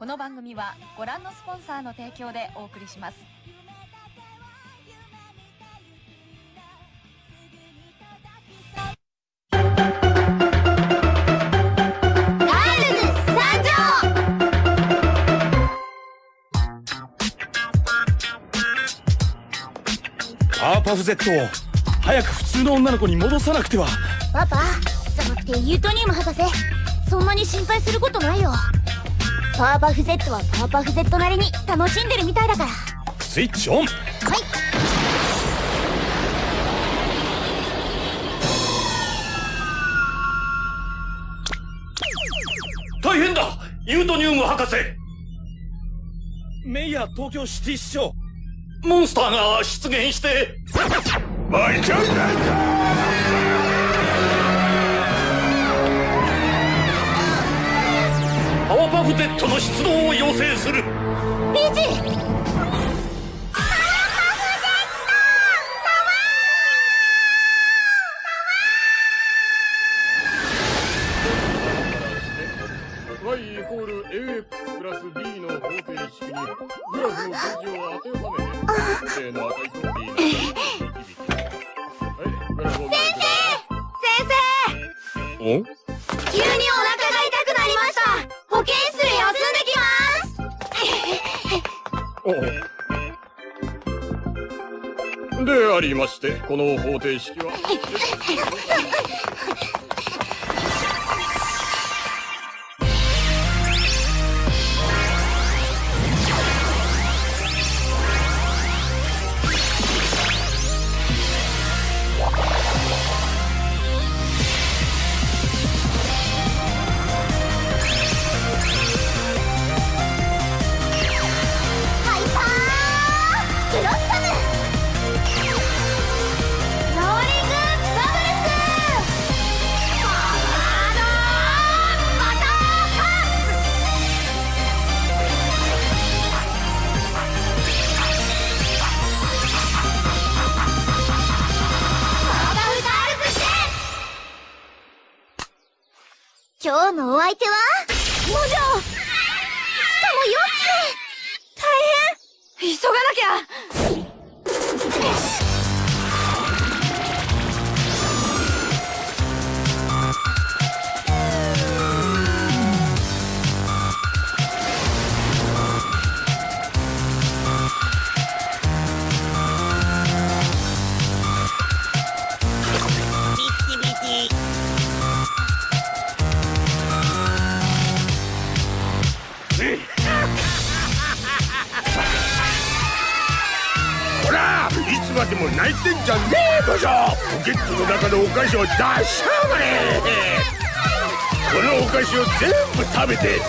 この番組はご覧のスポンサーの提供でお送りします。パーパフ Z を早く普通の女の子に戻さなくては。パパじゃなくてユートニウム博士。そんなに心配することないよパワーパフ Z はパワーパフ Z なりに楽しんでるみたいだから。スイッチオン。はい。大変だ。ユートニウム博士。メイヤー東京シティ市長。モンスターが出現して。大丈夫だパワーパフ Z の出動を要請する。ピーチイイコール AX プラス B の方程式にグラフの数字を当てはめ。て正の値と B の値を導きはいグラフを先先生。お？生急にお腹できますおでありましてこの方程式は。相手は？子を出しやがれこのお菓子を全部食べて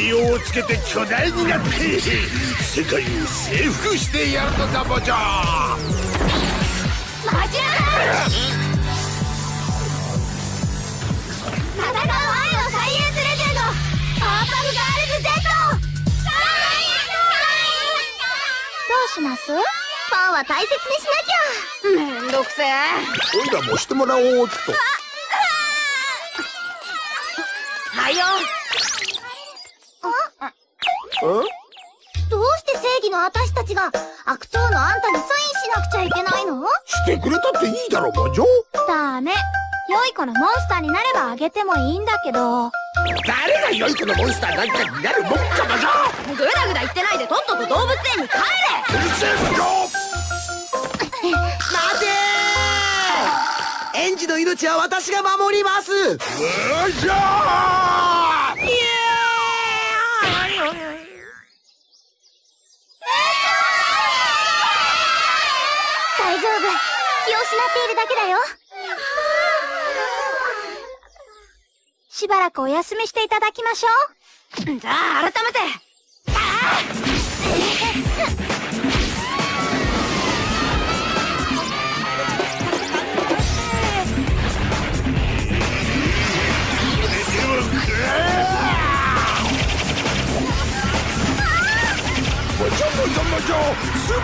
栄養をつけて巨大になって世界を征服してやるのだボジョマジュア戦う愛のサイエンスレジェンドパワーパフガールズ Z どうします？パンは大切にしなきゃ。めんどくせえ。おいらもしてもらおうっと。はよ。うんどうして正義の私たちが悪党のあんたにサインしなくちゃいけないの？してくれたっていいだろボジョダメ。良い子のモンスターになればあげてもいいんだけど。誰が良い子のモンスターなんかになるもんかボ園児の命は私が守ります。うじゃー大丈夫。気を失っているだけだよ。しばらくお休みしていただきましょう。じゃあ改めて。ボ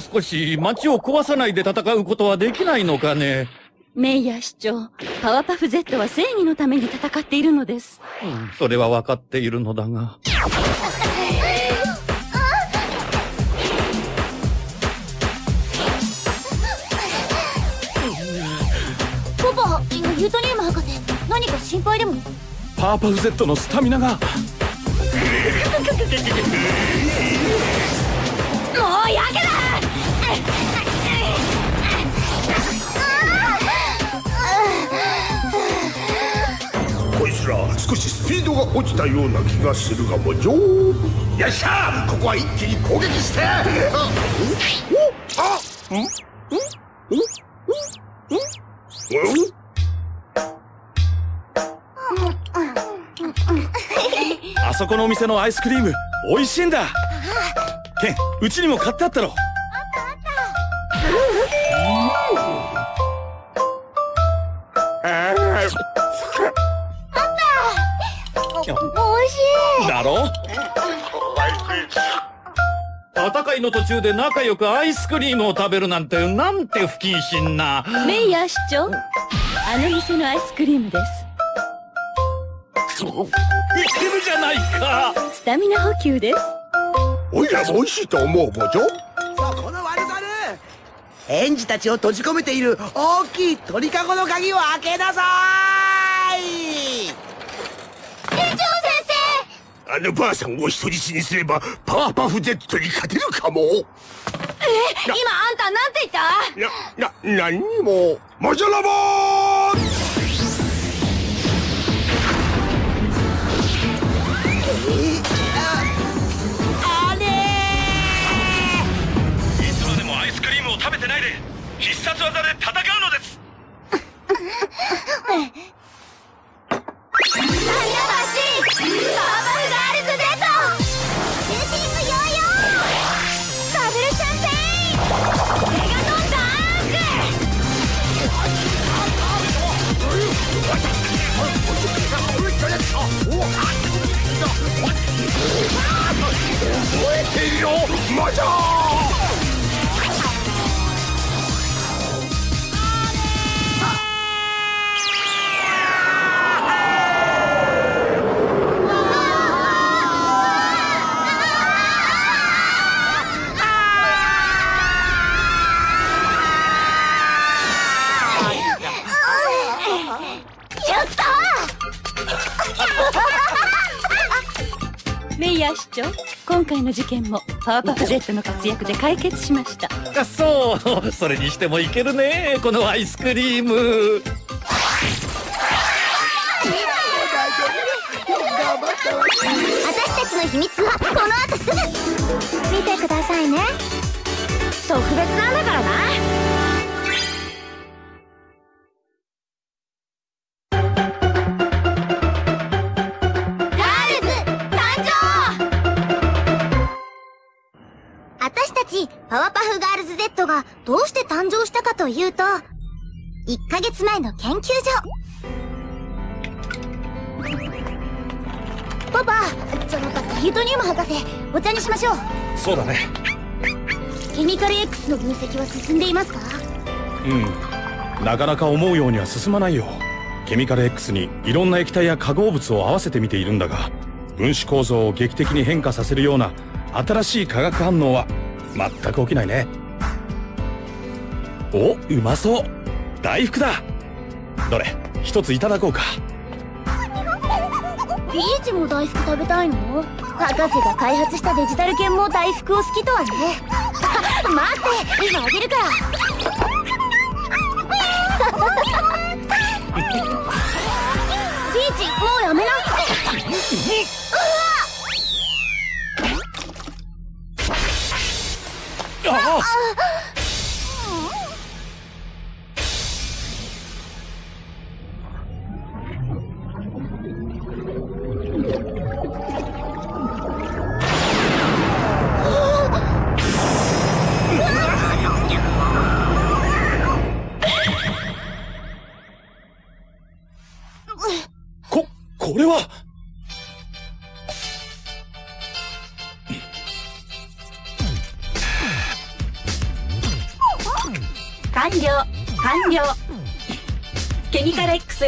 う少し街を壊さないで戦うことはできないのかねメイヤー市長、パワーパフ Z は正義のために戦っているのです。うんそれは分かっているのだが。ポポユートニウム博士何か心配でも？パワーパフ Z のスタミナがもうやけだ。こいつら少しスピードが落ちたような気がするがもじょよっしゃここは一気に攻撃して。ああそこのお店のアイスクリーム美味しいんだ。ケンうちにも買ってあったろ。おいしい。だろ？戦いの途中で仲良くアイスクリームを食べるなんてなんて不謹慎な。メイヤー市長、あの店のアイスクリームです。いけるじゃないか。スタミナ補給です。おいらも美味しいと思うもじょそこの悪猿園児たちを閉じ込めている大きい鳥かごの鍵を開けなさい。園長先あのばあさんを人質にすればパワーパフ Z に勝てるかも。生今あんたなんて言った？な、な、何にも。マジャラボーあ必殺技で戦うのです。サンダーバシパ回の事件もパワーパフ Z の活躍で解決しました。あそう。それにしてもいけるねこのアイスクリーム。私たちの秘密はこの後すぐ。見てくださいね。特別なガールズ Z がどうして誕生したかというと1ヶ月前の研究所。パパそのユートニウム博士お茶にしましょう。そうだね。ケミカル X の分析は進んでいますか？うん。なかなか思うようには進まないよ。ケミカル X にいろんな液体や化合物を合わせてみているんだが分子構造を劇的に変化させるような新しい化学反応は全く起きないねおうまそう。大福だ。どれ一ついただこうか。ピーチも大福食べたいの？博士が開発したデジタル犬も大福を好きとはね。待って今あげるから。ピーチもうやめな。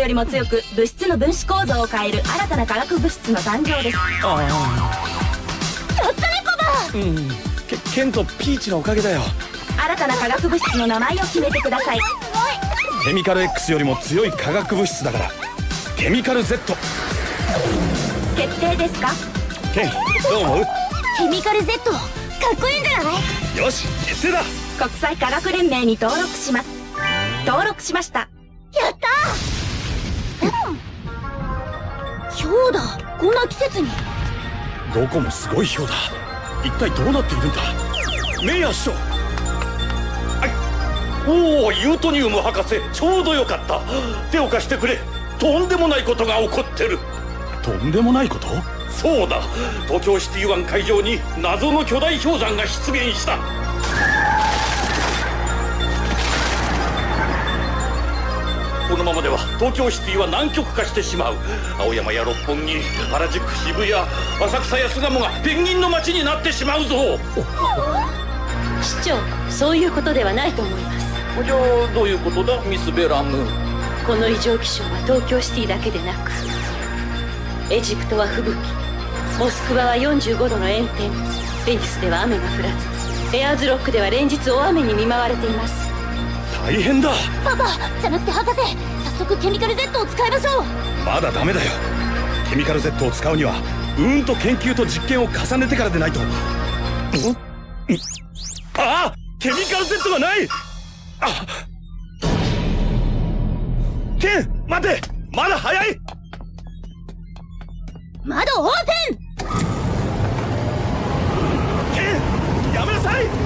よりも強く物質の分子構造を変える新たな化学物質の誕生です。うん。ケケンとピーチのおかげだよ。新たな化学物質の名前を決めてください。ケミカル X よりも強い化学物質だから。ケミカル Z 決定ですか？ケンどう思う？ケミカル Z かっこいいんじゃない？よし決定だ。国際化学連盟に登録します。登録しましたやったひょうだ。こんな季節に。どこもすごい氷だ。一体どうなっているんだ？メイヤー師匠。はい。おおユートニウム博士ちょうどよかった。手を貸してくれ。とんでもないことが起こってる。とんでもないこと？そうだ。東京シティ湾海上に謎の巨大氷山が出現したこのままでは東京シティは南極化してしまう。青山や六本木原宿渋谷浅草や巣鴨がペンギンの街になってしまうぞ。市長そういうことではないと思います。じゃあどういうことだ？ミス・ベラム。この異常気象は東京シティだけでなくエジプトは吹雪モスクワは45度の炎天ベニスでは雨が降らずエアーズロックでは連日大雨に見舞われています大変だ。パパじゃなくて博士早速ケミカル Z を使いましょう。まだダメだよ。ケミカル Z を使うにはうーんと研究と実験を重ねてからでないと。あケミカル Z がない！あケン待てまだ早い！窓オープン！ケンやめなさい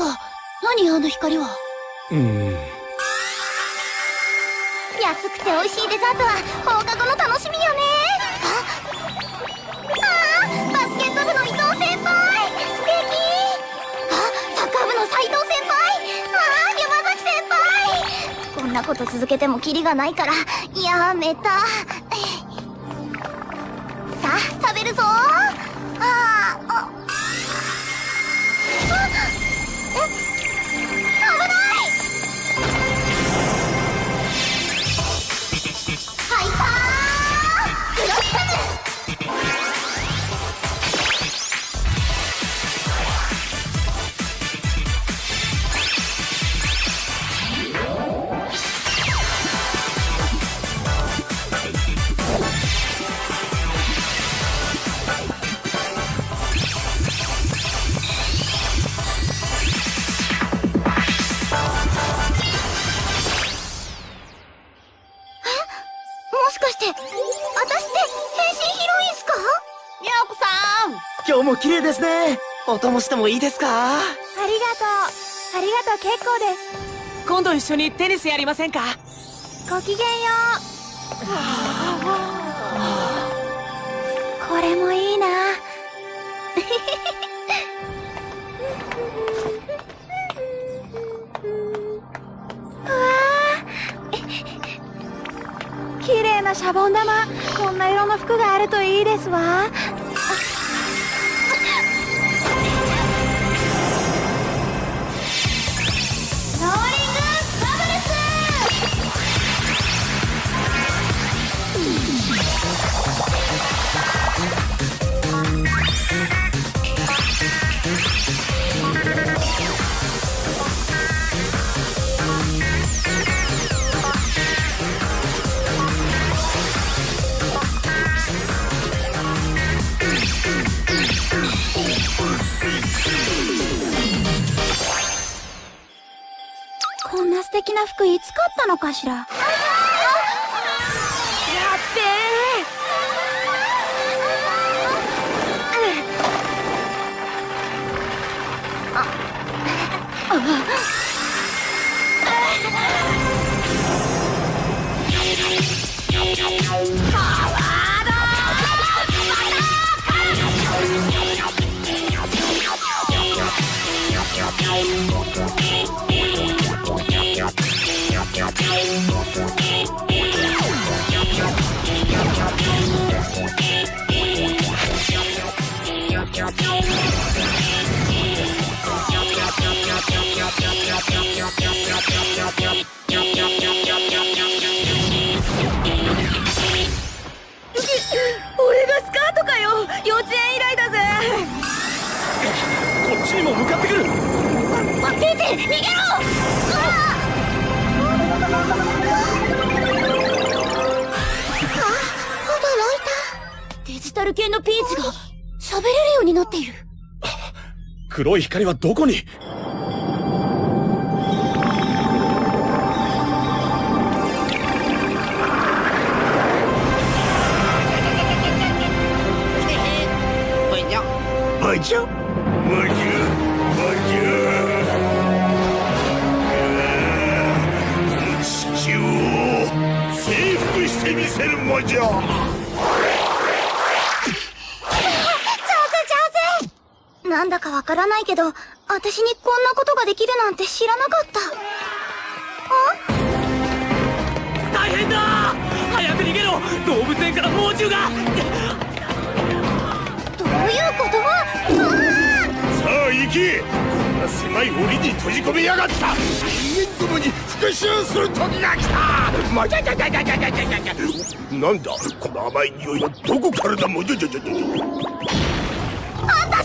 パパ何あの光は？うん。安くて美味しいデザートは放課後の楽しみよね。ああバスケット部の伊藤先輩。素敵。あサッカー部の斉藤先輩。ああ山崎先輩。こんなこと続けてもキリがないからやめた。さあ食べるぞお供してもいいですか？ありがとう。ありがとう。結構です。今度一緒にテニスやりませんか？ごきげんよう。これもいいな。うわー。綺麗なシャボン玉。こんな色の服があるといいですわ敵な服いつ買ったのかしら？ル系のピーチが喋れるようになっている。黒い光はどこに？ないけど私にこんなことができるなんて知らなかった。大変だ！早く逃げろ！動物園から猛獣が！どういうこと？さあ行け！こんな狭い檻に閉じ込めやがった！人間どもに復讐する時が来た！まじゃじゃじゃじゃじゃじゃじゃじゃじゃなんだ？この甘い匂いはどこからだ？もじゃじゃじゃじゃじ。ゃ私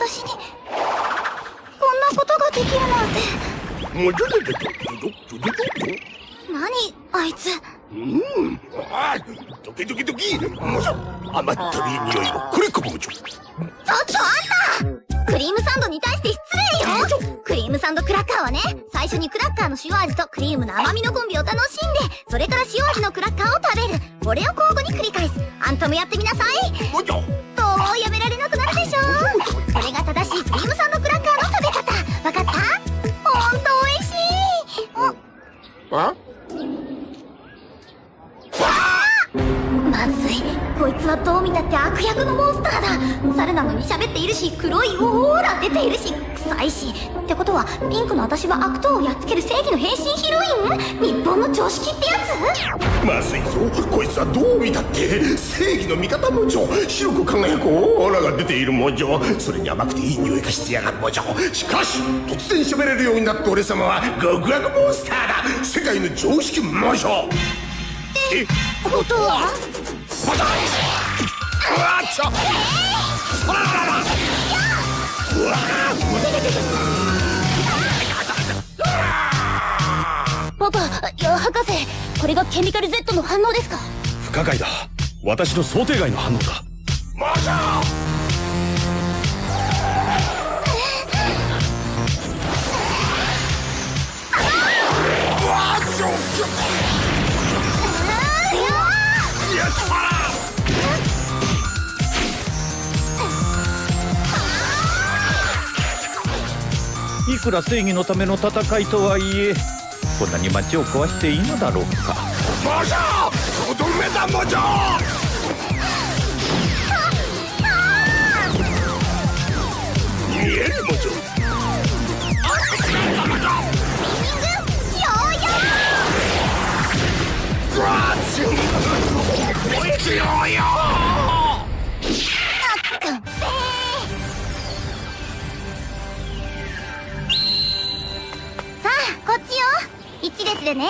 私にこんなことができるなんて。何あいつ。うん。あドキドキドキ。甘ったい匂いをれょ。ちょっとあんたクリームサンドに対して失礼よ。クリームサンドクラッカーはね最初にクラッカーの塩味とクリームの甘みのコンビを楽しんでそれから塩味のクラッカーを食べる。これを交互に繰り返す。あんたもやってみなさい。オーラ出ているし臭いしってことはピン。クの私は悪党をやっつける正義の変身ヒロイン日本の常識ってやつまずいぞこいつはどう見たって正義の味方もじょ白く輝くオーラが出ているもじょそれに甘くていい匂いがしてやがるもじょしかし突然喋れるようになった俺様は極悪モン。スターだ世界の常識もじょえことはまたうわっちょそらららうわパパいや博士これがケミカル Z の反応ですか？不可解だ。私の想定外の反応だ。もじょうわっちくら正義のための戦いとはいえこんなに街を壊していいのだろうか。もじょとどめだもじょ見えるもじょうわっちょ燃えてようよ一列でね。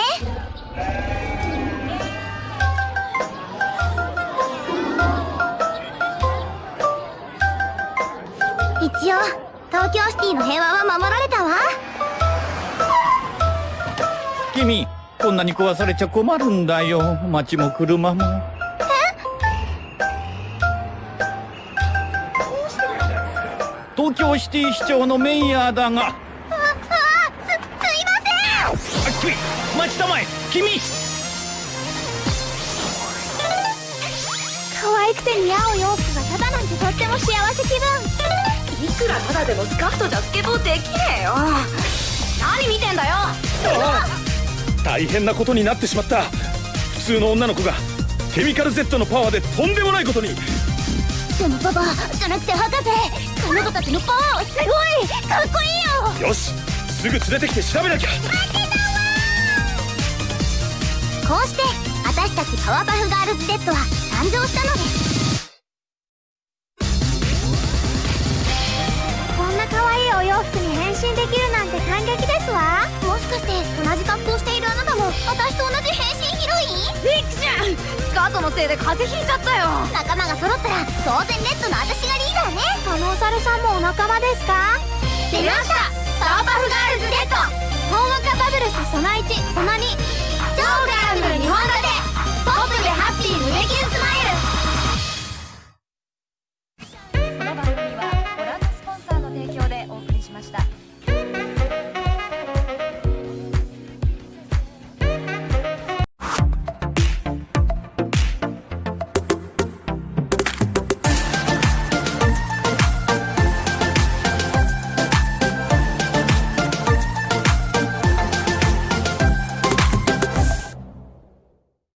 一応東京シティの平和は守られたわ。君こんなに壊されちゃ困るんだよ。街も車も。東京シティ市長のメイヤーだが待ちたまえ君。可愛くて似合う洋服がただなんてとっても幸せ気分。いくらただでもスカートじゃスケボーできねえよ。何見てんだよ。大変なことになってしまった。普通の女の子がケミカル Z のパワーでとんでもないことに。でもパパじゃなくて博士彼女たちのパワーはすごい。かっこいいよ。よし。すぐ連れてきて調べなきゃこうして私たちパワーパフガールズ Z は誕生したのです。こんな可愛いお洋服に変身できるなんて感激ですわ。もしかして同じ格好しているあなたも私と同じ変身ヒロイン？ビックちゃんスカートのせいで風邪ひいちゃったよ。仲間が揃ったら当然レッドの私がリーダーね。あのお猿さんもお仲間ですか？出ました。パワーパフガールズ Z ほんわかバブルスその1その2超ガランドル日本語でポップでハッピー胸キュンスマイル。